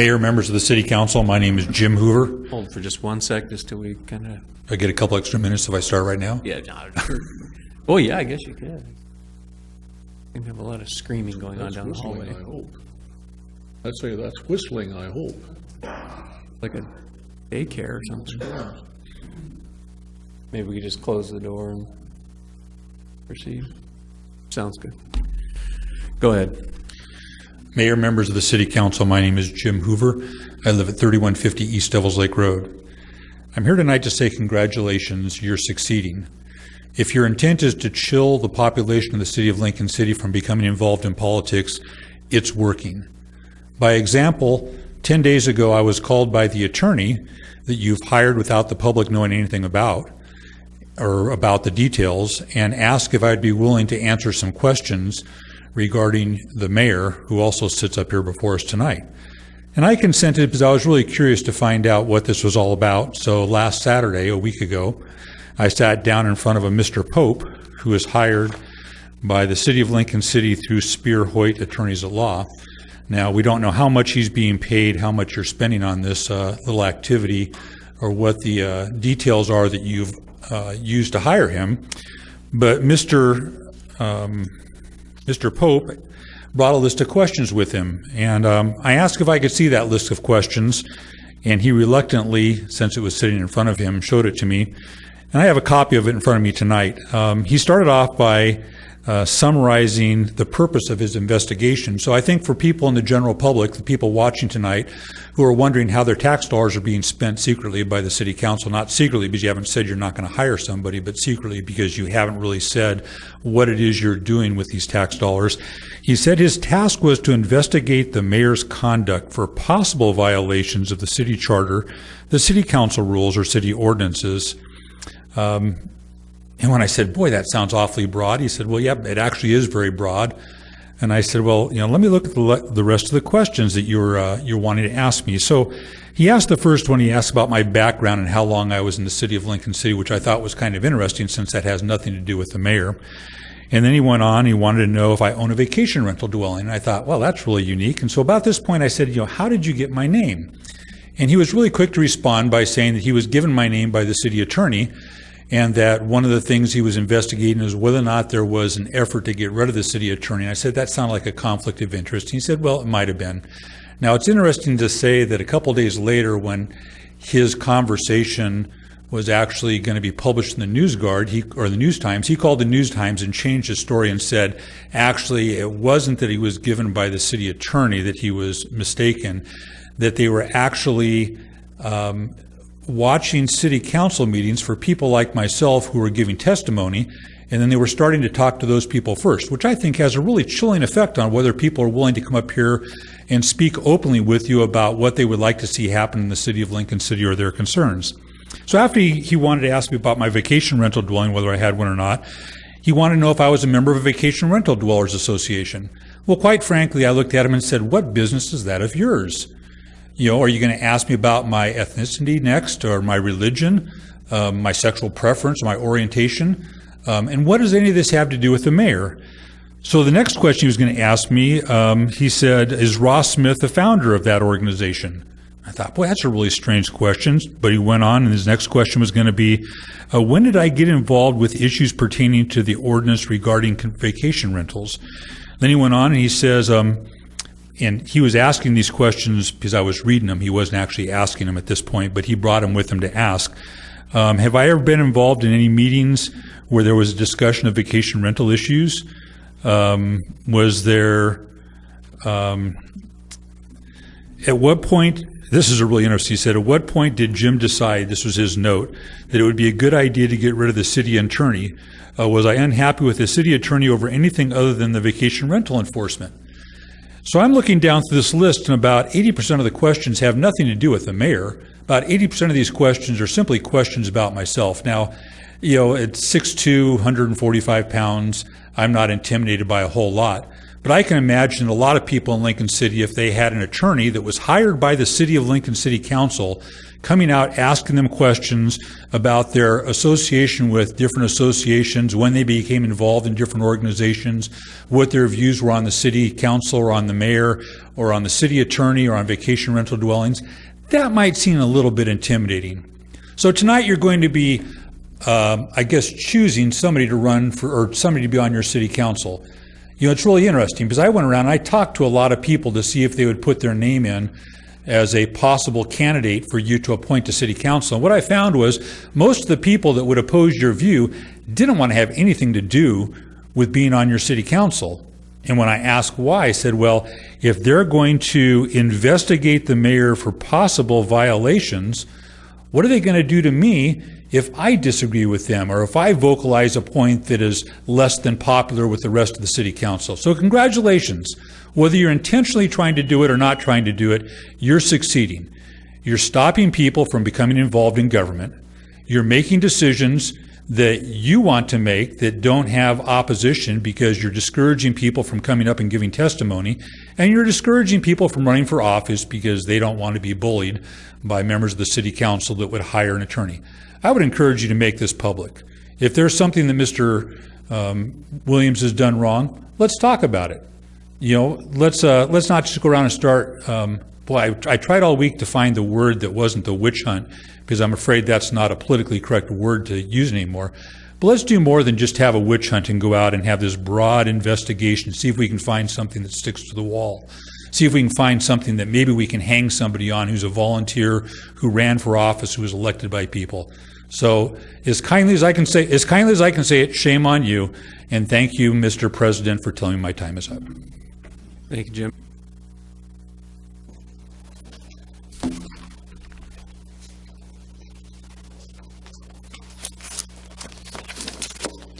Mayor, members of the city council, my name is Jim Hoover. Hold for just one sec, just till we kind of, I get a couple extra minutes if I start right now. yeah, no. Oh, yeah, I guess you could. We have a lot of screaming going on down the hallway, I hope. I'd say that's whistling, I hope. like a daycare or something. Yeah. Maybe we could just close the door and proceed. Sounds good. Go ahead. Mayor, members of the city council, my name is Jim Hoover. I live at 3150 East Devils Lake Road. I'm here tonight to say congratulations, you're succeeding. If your intent is to chill the population of the city of Lincoln City from becoming involved in politics, it's working. By example, 10 days ago, I was called by the attorney that you've hired without the public knowing anything about, or about the details, and asked if I'd be willing to answer some questions regarding the mayor, who also sits up here before us tonight. And I consented because I was really curious to find out what this was all about. So last Saturday, a week ago, I sat down in front of a Mr. Pope, who was hired by the city of Lincoln City through Speer Hoyt Attorneys at Law. Now, we don't know how much he's being paid, how much you're spending on this uh, little activity, or what the uh, details are that you've uh, used to hire him. But Mr. Um, Mr. Pope brought a list of questions with him, and um, I asked if I could see that list of questions, and he reluctantly, since it was sitting in front of him, showed it to me. And I have a copy of it in front of me tonight. Um, he started off by uh, summarizing the purpose of his investigation. So I think for people in the general public, the people watching tonight, who are wondering how their tax dollars are being spent secretly by the city council, not secretly because you haven't said you're not going to hire somebody, but secretly because you haven't really said what it is you're doing with these tax dollars. He said his task was to investigate the mayor's conduct for possible violations of the city charter, the city council rules, or city ordinances. Um, and when I said, boy, that sounds awfully broad, he said, well, yeah, it actually is very broad. And I said, well, you know, let me look at the, le- the rest of the questions that you're, uh, you're wanting to ask me. So he asked the first one, he asked about my background and how long I was in the city of Lincoln City, which I thought was kind of interesting since that has nothing to do with the mayor. And then he went on, he wanted to know if I own a vacation rental dwelling. And I thought, well, that's really unique. And so about this point, I said, you know, how did you get my name? And he was really quick to respond by saying that he was given my name by the city attorney and that one of the things he was investigating is whether or not there was an effort to get rid of the city attorney. I said, that sounded like a conflict of interest. He said, well, it might have been. Now, it's interesting to say that a couple days later, when his conversation was actually going to be published in the News Guard he, or the News Times, he called the News Times and changed his story and said, actually, it wasn't that he was given by the city attorney that he was mistaken, that they were actually um, watching city council meetings for people like myself who were giving testimony, and then they were starting to talk to those people first, which I think has a really chilling effect on whether people are willing to come up here and speak openly with you about what they would like to see happen in the city of Lincoln City or their concerns. So after he, he wanted to ask me about my vacation rental dwelling, whether I had one or not, he wanted to know if I was a member of a Vacation Rental Dwellers Association. Well, quite frankly, I looked at him and said, What business is that of yours? You know, are you going to ask me about my ethnicity next, or my religion, um, my sexual preference, my orientation? Um, and what does any of this have to do with the mayor? So the next question he was going to ask me, um, he said, Is Ross Smith the founder of that organization? I thought, boy, that's a really strange question. But he went on, and his next question was going to be, uh, When did I get involved with issues pertaining to the ordinance regarding vacation rentals? Then he went on and he says, um, and he was asking these questions because I was reading them. He wasn't actually asking them at this point, but he brought them with him to ask. Um, have I ever been involved in any meetings where there was a discussion of vacation rental issues? Um, was there, um, at what point, this is a really interesting, he said, at what point did Jim decide, this was his note, that it would be a good idea to get rid of the city attorney? Uh, was I unhappy with the city attorney over anything other than the vacation rental enforcement? So I'm looking down through this list, and about 80% of the questions have nothing to do with the mayor. About 80% of these questions are simply questions about myself. Now, you know, at 6'2", 145 pounds, I'm not intimidated by a whole lot. But I can imagine a lot of people in Lincoln City, if they had an attorney that was hired by the City of Lincoln City Council, coming out asking them questions about their association with different associations, when they became involved in different organizations, what their views were on the city council or on the mayor or on the city attorney or on vacation rental dwellings. That might seem a little bit intimidating. So tonight you're going to be, um, I guess, choosing somebody to run for, or somebody to be on your city council. You know, it's really interesting because I went around and I talked to a lot of people to see if they would put their name in as a possible candidate for you to appoint to city council. And what I found was most of the people that would oppose your view didn't want to have anything to do with being on your city council. And when I asked why, I said, well, if they're going to investigate the mayor for possible violations, what are they going to do to me if I disagree with them or if I vocalize a point that is less than popular with the rest of the city council? So congratulations. Whether you're intentionally trying to do it or not trying to do it, you're succeeding. You're stopping people from becoming involved in government. You're making decisions that you want to make that don't have opposition because you're discouraging people from coming up and giving testimony, and you're discouraging people from running for office because they don't want to be bullied by members of the city council that would hire an attorney. I would encourage you to make this public. If there's something that Mr. Um, Williams has done wrong, let's talk about it. You know, let's uh, let's not just go around and start. Um, boy, I, I tried all week to find the word that wasn't the witch hunt because I'm afraid that's not a politically correct word to use anymore. But let's do more than just have a witch hunt and go out and have this broad investigation, see if we can find something that sticks to the wall. See if we can find something that maybe we can hang somebody on who's a volunteer, who ran for office, who was elected by people. So as kindly as I can say, as kindly as I can say it, shame on you. And thank you, Mr. President, for telling me my time is up. Thank you, Jim.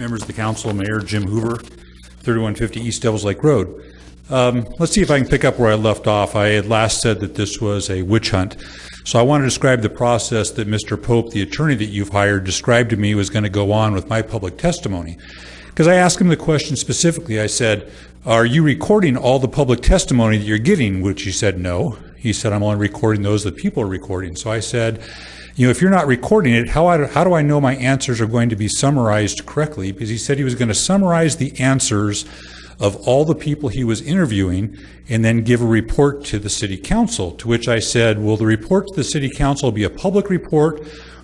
Members of the council, Mayor Jim Hoover, 3150 East Devils Lake Road. Um, let's see if I can pick up where I left off. I had last said that this was a witch hunt. So I want to describe the process that Mr. Pope, the attorney that you've hired, described to me was going to go on with my public testimony. Because I asked him the question specifically. I said, Are you recording all the public testimony that you're giving? Which he said, No. He said, I'm only recording those that people are recording. So I said, you know, if you're not recording it, how, I, how do I know my answers are going to be summarized correctly? Because he said he was going to summarize the answers of all the people he was interviewing and then give a report to the city council. To which I said, will the report to the city council be a public report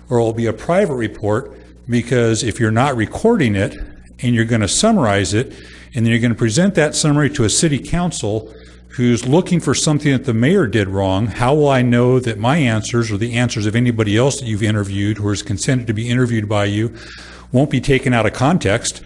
or will be a private report? Because if you're not recording it and you're going to summarize it and then you're going to present that summary to a city council who's looking for something that the mayor did wrong, how will I know that my answers or the answers of anybody else that you've interviewed who has consented to be interviewed by you won't be taken out of context,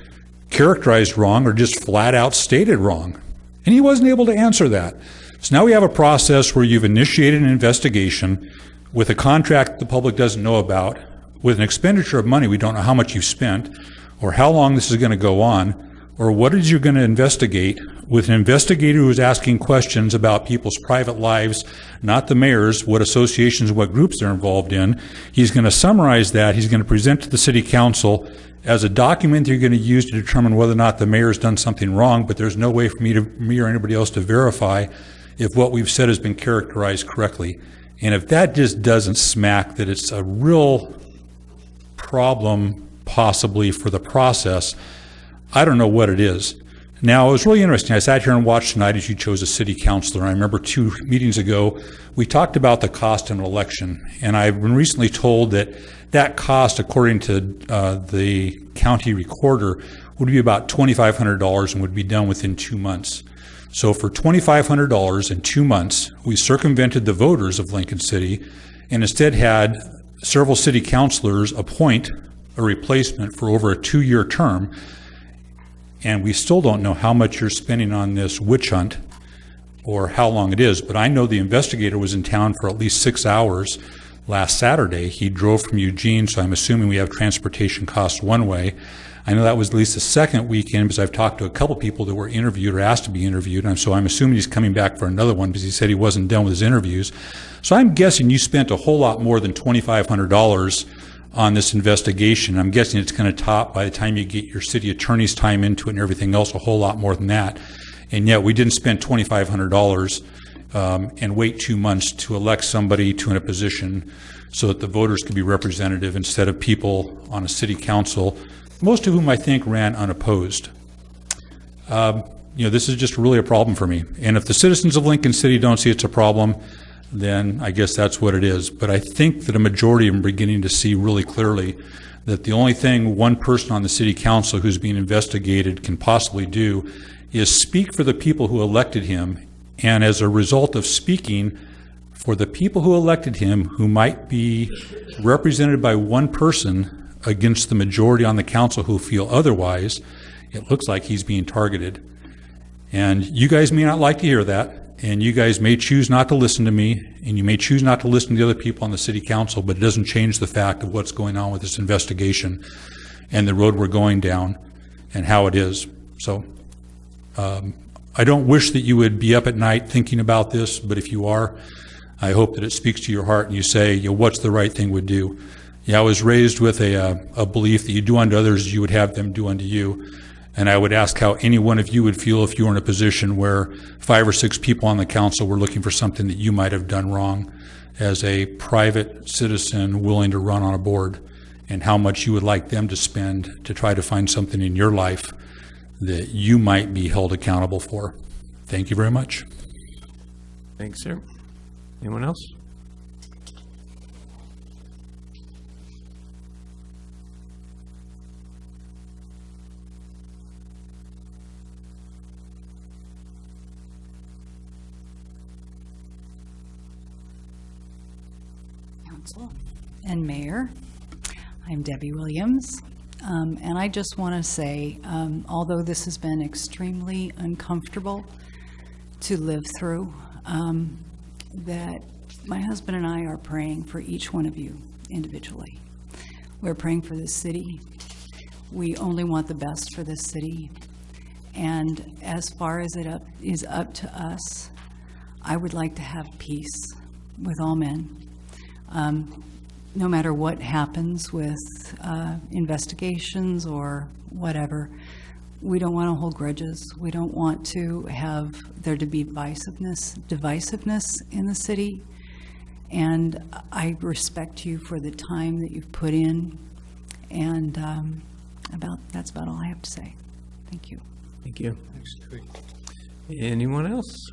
characterized wrong, or just flat out stated wrong? And he wasn't able to answer that. So now we have a process where you've initiated an investigation with a contract the public doesn't know about, with an expenditure of money we don't know how much you've spent, or how long this is going to go on, or what is you're going to investigate with an investigator who is asking questions about people's private lives, not the mayor's, what associations, what groups they're involved in. He's going to summarize that. He's going to present to the city council as a document you're going to use to determine whether or not the mayor's done something wrong, but there's no way for me to me or anybody else to verify if what we've said has been characterized correctly. And if that just doesn't smack that it's a real problem possibly for the process, I don't know what it is. Now, it was really interesting. I sat here and watched tonight as you chose a city councilor. I remember two meetings ago, we talked about the cost of an election. And I've been recently told that that cost, according to uh, the county recorder, would be about $2,500 and would be done within two months. So for $2,500 in two months, we circumvented the voters of Lincoln City and instead had several city councilors appoint a replacement for over a two-year term and we still don't know how much you're spending on this witch hunt or how long it is, but I know the investigator was in town for at least six hours last Saturday. He drove from Eugene, so I'm assuming we have transportation costs one way. I know that was at least the second weekend because I've talked to a couple people that were interviewed or asked to be interviewed, and so I'm assuming he's coming back for another one because he said he wasn't done with his interviews. So I'm guessing you spent a whole lot more than $2,500 on this investigation. I'm guessing it's going to top, by the time you get your city attorney's time into it and everything else, a whole lot more than that. And yet, we didn't spend $2,500 um, and wait two months to elect somebody to in a position so that the voters could be representative instead of people on a city council, most of whom I think ran unopposed. Um, You know, this is just really a problem for me. And if the citizens of Lincoln City don't see it's a problem, then I guess that's what it is. But I think that a majority of them are beginning to see really clearly that the only thing one person on the city council who's being investigated can possibly do is speak for the people who elected him, and as a result of speaking for the people who elected him, who might be represented by one person against the majority on the council who feel otherwise, it looks like he's being targeted. And you guys may not like to hear that, and you guys may choose not to listen to me, and you may choose not to listen to the other people on the city council, but it doesn't change the fact of what's going on with this investigation and the road we're going down and how it is. So um, I don't wish that you would be up at night thinking about this, but if you are, I hope that it speaks to your heart and you say, you know, what's the right thing would do? Yeah, I was raised with a, uh, a belief that you do unto others, you would have them do unto you. And I would ask how any one of you would feel if you were in a position where five or six people on the council were looking for something that you might have done wrong as a private citizen willing to run on a board, and how much you would like them to spend to try to find something in your life that you might be held accountable for. Thank you very much. Thanks, sir. Anyone else? Council and Mayor. I'm Debbie Williams, um, and I just want to say, um, although this has been extremely uncomfortable to live through, um, that my husband and I are praying for each one of you individually. We're praying for this city. We only want the best for this city. And as far as it up, is up to us, I would like to have peace with all men um, no matter what happens with uh, investigations or whatever, we don't want to hold grudges. We don't want to have there to be divisiveness, divisiveness in the city. And I respect you for the time that you've put in. And um, about that's about all I have to say. Thank you. Thank you. Anyone else?